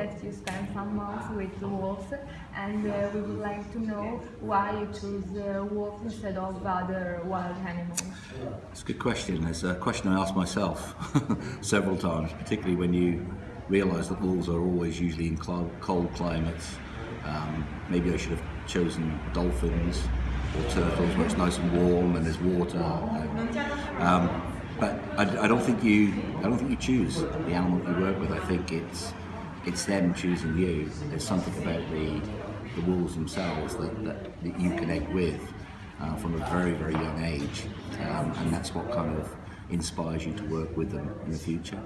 that you spent some months with wolves, and uh, we would like to know why you choose uh, wolf instead of other wild animals. It's a good question. It's a question I ask myself several times, particularly when you realise that wolves are always usually in cold climates. Um, maybe I should have chosen dolphins or turtles where it's nice and warm and there's water. Um, but I, I don't think you I don't think you choose the animal that you work with. I think it's it's them choosing you. There's something about the the wolves themselves that, that, that you connect with uh, from a very very young age, um, and that's what kind of inspires you to work with them in the future.